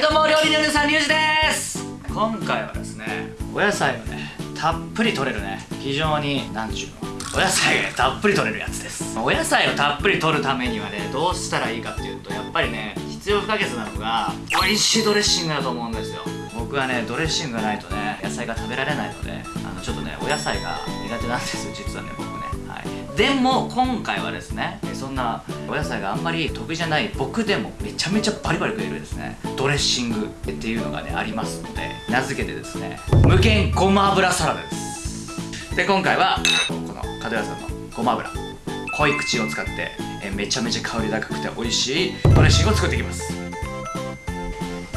どうも料理のさんリュウジです。今回はですねお野菜をねたっぷり取れるね。非常に何ちゅうの。お野菜が、ね、たっぷり取れるやつです。お野菜をたっぷり取るためにはねどうしたらいいかっていうとやっぱりね必要不可欠なのが美味しいドレッシングだと思うんですよ。僕はねドレッシングがないとね野菜が食べられないのであのちょっとねお野菜が苦手なんですよ実はね僕でも今回はですねそんなお野菜があんまり得意じゃない僕でもめちゃめちゃバリバリ食えるですねドレッシングっていうのがねありますので名付けてですね無限ごま油サラダです。で今回はこの角屋さんのごま油濃い口を使ってえめちゃめちゃ香り高くて美味しいドレッシングを作っていきます。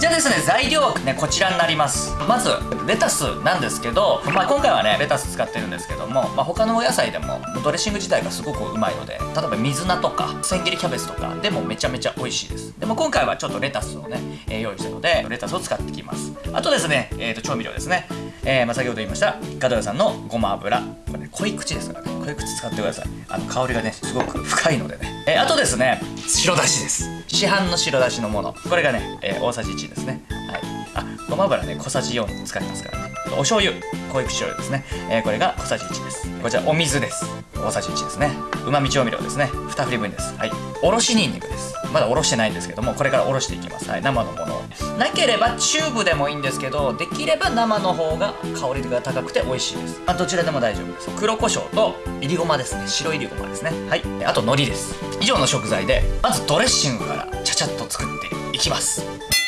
じゃあですね材料はねこちらになります。まずレタスなんですけど、まあ、今回はねレタス使ってるんですけども、まあ、他のお野菜でもドレッシング自体がすごくうまいので例えば水菜とか千切りキャベツとかでもめちゃめちゃ美味しいです。でも今回はちょっとレタスをね、えー、用意したのでレタスを使ってきます。あとですね、えー、と調味料ですね、えー、まあ、先ほど言いましたガドヤさんのごま油。これ、ね、濃い口ですからね。濃い口使ってください。あの香りがねすごく深いのでね、えあとですね白だしです。市販の白だしのもの。これがね、え大さじ1ですね。はい。あごま油ね小さじ4使いますからね。お醤油。濃い口醤油ですね、えー、これが小さじ1です。こちらお水です。大さじ1ですね。うまみ調味料ですね。2振り分です。はい。おろしにんにくです。まだおろしてないんですけどもこれからおろしていきます。はい。生のものなければチューブでもいいんですけどできれば生の方が香りが高くて美味しいです。あどちらでも大丈夫です。黒胡椒といりごまですね。白いりごまですね。はい。あと海苔です。以上の食材でまずドレッシングからちゃちゃっと作っていきます。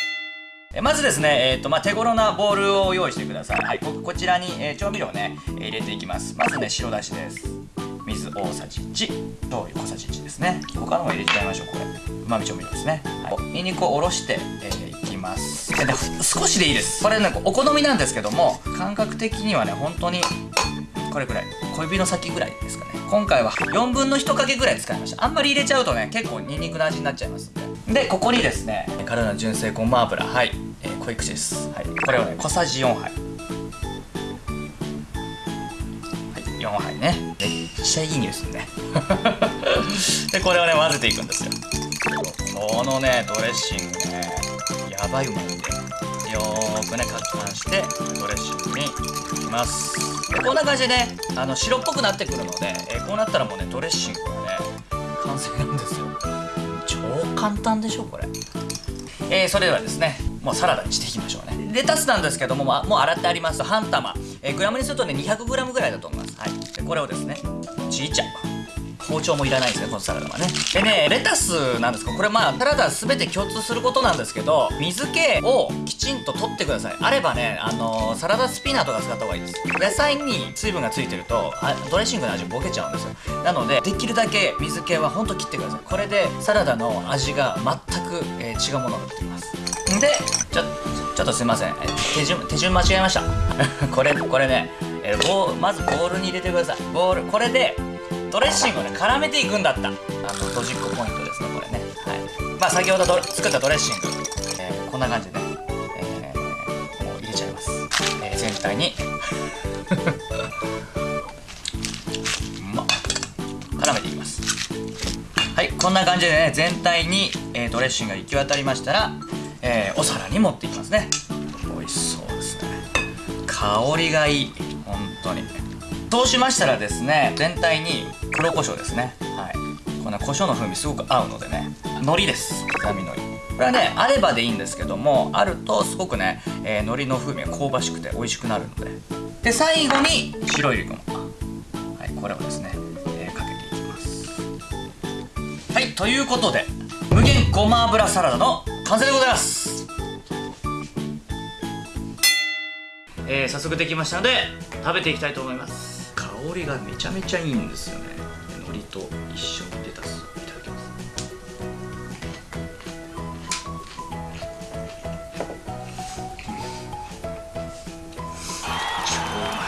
まずですね、えーとまあ、手頃なボウルを用意してください、はい、ここちらに、えー、調味料をね、えー、入れていきます。まずね白だしです。水大さじ1醤油小さじ1ですね。他のも入れちゃいましょうこれ。うまみ調味料ですね、はい、にんにくをおろして、えー、いきます。で少しでいいです。これねお好みなんですけども感覚的にはね本当にこれくらい。小指の先ぐらいですかね。今回は4分の1かけぐらい使いました。あんまり入れちゃうとね結構にんにくの味になっちゃいますんで。でここにですね体の純正ごま油はい、えー、濃い口です、はい、これをね小さじ4杯。はい4杯ね。めっちゃいい匂いするね。でこれをね混ぜていくんですよ。このねドレッシングねやばいうまいんでよ。ーくねかくはんしてドレッシングにいきます。でこんな感じでねあの白っぽくなってくるので、えー、こうなったらもうねドレッシングがね完成なんですよ。超簡単でしょこれ。えー、それではですねもうサラダにしていきましょうね。レタスなんですけどももう洗ってあります半玉、えー、グラムにするとね 200g ぐらいだと思います。はい。でこれをですねちいちゃ包丁もいらないですねこのサラダはね。でねレタスなんですかこれまあサラダ全て共通することなんですけど水気をきちんと取ってください。あればねあのー、サラダスピナーとか使った方がいいです。野菜に水分がついてるとあドレッシングの味ボケちゃうんですよ。なのでできるだけ水気はほんと切ってください。これでサラダの味が全く、えー、違うものになってきます。でちょちょっとすいません。手順手順間違えました。これこれね、えー、ボまずボウルに入れてください。ボウルこれでドレッシングをね絡めていくんだった。あのドジっ子ポイントですねこれね。はい。まあ先ほど作ったドレッシング、えー、こんな感じでね、えー、もう入れちゃいます、えー、全体に。う まっ絡めていきます。はいこんな感じでね全体に、え、ドレッシングが行き渡りましたら、えー、お皿に持っていきますね。美味しそうですね。香りがいい。本当に。そうしましたらですね全体に黒胡椒ですね。はい。この胡椒の風味すごく合うのでね。海苔です。刻み海苔。これはねあればでいいんですけどもあるとすごくね、えー、海苔の風味が香ばしくて美味しくなるので。で最後に白いりごま。はいこれをですね、えー、かけていきます。はいということで無限ごま油サラダの完成でございます。えー、早速できましたので食べていきたいと思います。香りがめちゃめちゃいいんですよね。海苔と一緒にレタスいただきま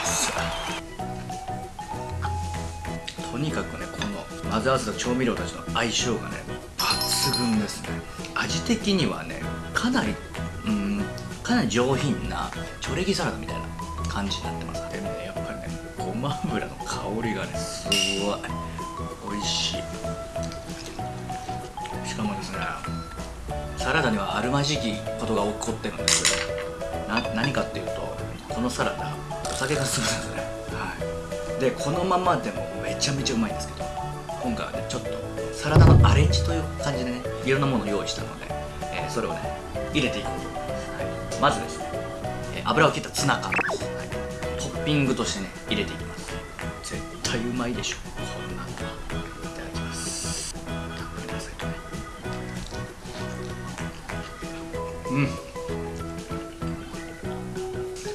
す。とにかくねこの混ぜ合わせた調味料たちの相性がね抜群ですね。味的にはねかなりうんかなり上品なチョレギサラダみたいな感じになってます。でもねやっぱりねごま油の香りがねすごい。美味しい。しかもですねサラダにはあるまじきことが起こってるんです。けどな何かっていうとこのサラダお酒が進むんですね。はい。でこのままでもめちゃめちゃうまいんですけど。今回はねちょっとサラダのアレンジという感じでねいろんなものを用意したので、えーそれをね入れていこうと思います、はい、まずですね、えー油を切ったツナ缶です、はい、トッピングとしてね入れていきます。絶対うまいでしょ。こんなのはいただきます。たっぷりなさいとね。うん。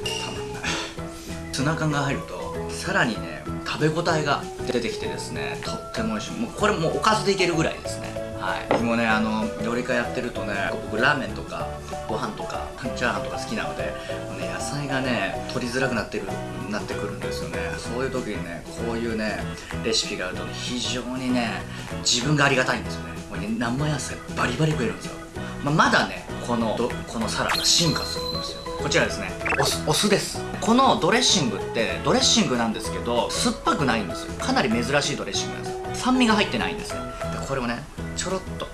たまんない。ツナ缶が入るとさらにね食べ応えが出てきてですねとっても美味しいもうこれもうおかずでいけるぐらいですね。はい。僕もねあの料理家やってるとね僕ラーメンとかご飯とかチャーハンとか好きなのでね野菜がね取りづらくなってるなってくるんですよね。そういう時にねこういうねレシピがあるとね非常にね自分がありがたいんですよね。もうね生野菜バリバリ食えるんですよ。ま、まだねこのこのサラダ進化するんですよ。こちらですね。お酢お酢です。このドレッシングってドレッシングなんですけど酸っぱくないんですよ。かなり珍しいドレッシングなんです酸味が入ってないんですねでこれをねちょろっと。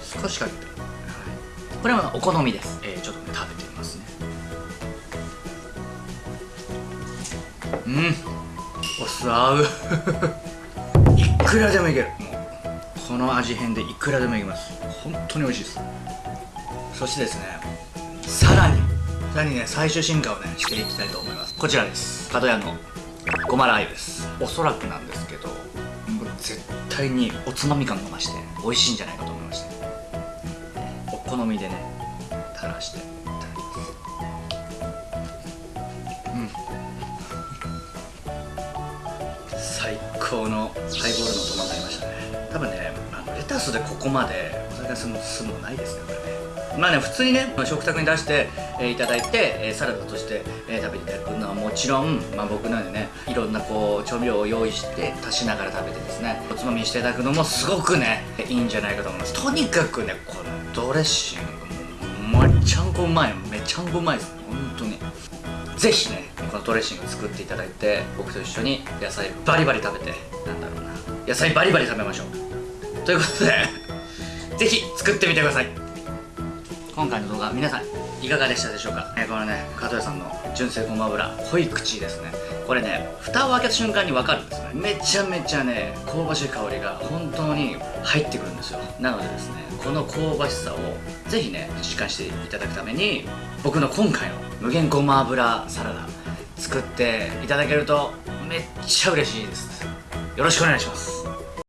少しかけて。これはお好みです、えー、ちょっとね食べてみますね。うん。お酢合ういくらでもいける。もうこの味変でいくらでもいけます。本当に美味しいです。そしてですねさらにさらにね最終進化をねしていきたいと思います。こちらです。角屋のごまラー油です。おそらくなんですけど対におつまみ感が増して美味しいんじゃないかと思いまして。お好みでね垂らしていただきます。うん。最高のハイボールのトマトになりましたね。多分ね、あのレタスでここまでお酒が進む進むのないですねこれね。まあね普通にね食卓に出して、えーいただいて、えーサラダとして、えー食べていただくのはもちろん、まあ、僕なんでねいろんなこう調味料を用意して足しながら食べてですねおつまみしていただくのもすごくねいいんじゃないかと思います。とにかくねこのドレッシングもうめちゃんこうまいめちゃんこうまいです。本当に。ぜひねこのドレッシング作っていただいて僕と一緒に野菜バリバリ食べてなんだろうな野菜バリバリ食べましょう。ということでぜひ作ってみてください。今回の動画皆さんいかがでしたでしょうか、えーこのね加藤屋さんの純正ごま油濃い口ですね。これね蓋を開けた瞬間に分かるんですよね。めちゃめちゃね香ばしい香りが本当に入ってくるんですよ。なのでですねこの香ばしさをぜひね実感していただくために僕の今回の無限ごま油サラダ作っていただけるとめっちゃ嬉しいです。よろしくお願いします。